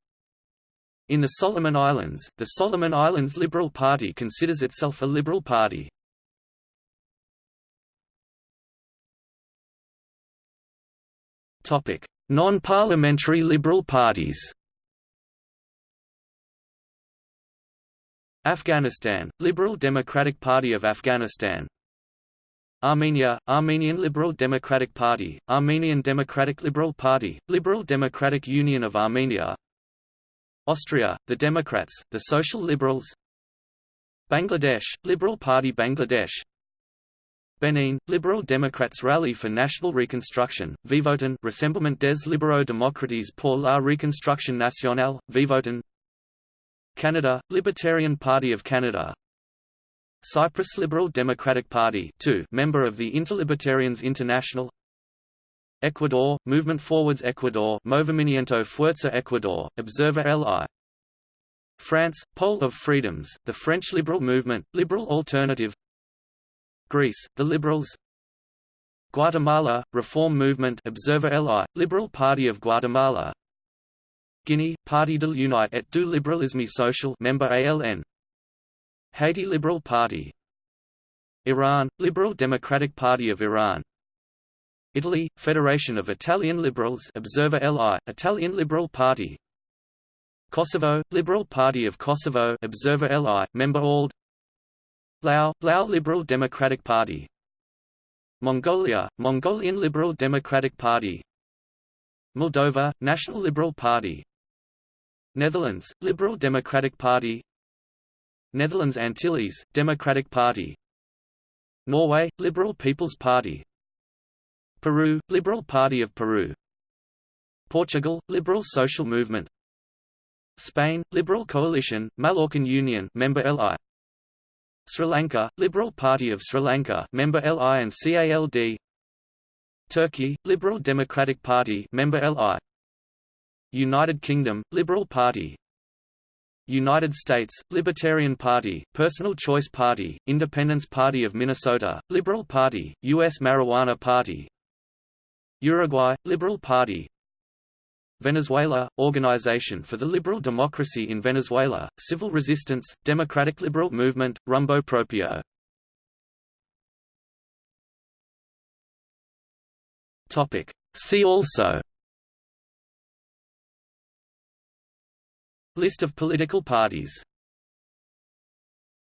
In the Solomon Islands, the Solomon Islands Liberal Party considers itself a liberal party. Non-parliamentary Liberal parties. Afghanistan, Liberal Democratic Party of Afghanistan. Armenia, Armenian Liberal Democratic Party, Armenian Democratic Liberal Party, Liberal Democratic Union of Armenia. Austria, the Democrats, the Social Liberals. Bangladesh, Liberal Party Bangladesh Benin, Liberal Democrats Rally for National Reconstruction, Vivotin Rassemblement des Libéraux Démocrates pour la Reconstruction Nationale, Vivotin. Canada, Libertarian Party of Canada. Cyprus Liberal Democratic Party 2, member of the Interlibertarians International. Ecuador, Movement Forwards Ecuador Movimiento Fuerza Ecuador, Observer LI France, Pole of Freedoms, the French Liberal Movement, Liberal Alternative Greece, the Liberals. Guatemala, Reform Movement Observer LI, Liberal Party of Guatemala. Guinea, Parti de l'Unité et du Libéralisme Social member ALN Haiti Liberal Party. Iran, Liberal Democratic Party of Iran. Italy, Federation of Italian Liberals Observer LI, Italian Liberal Party. Kosovo, Liberal Party of Kosovo Observer LI, member ALDE Lao, Lao Liberal Democratic Party. Mongolia, Mongolian Liberal Democratic Party. Moldova, National Liberal Party. Netherlands, Liberal Democratic Party. Netherlands Antilles, Democratic Party. Norway, Liberal People's Party. Peru, Liberal Party of Peru. Portugal, Liberal Social Movement. Spain, Liberal Coalition, Mallorcan Union member LI Sri Lanka, Liberal Party of Sri Lanka member LI and CALD Turkey, Liberal Democratic Party member LI United Kingdom, Liberal Party. United States, Libertarian Party, Personal Choice Party, Independence Party of Minnesota, Liberal Party, U.S. Marijuana Party. Uruguay, Liberal Party Venezuela, Organization for the Liberal Democracy in Venezuela, Civil Resistance, Democratic Liberal Movement, Rumbo Propio. Topic. See also List of political parties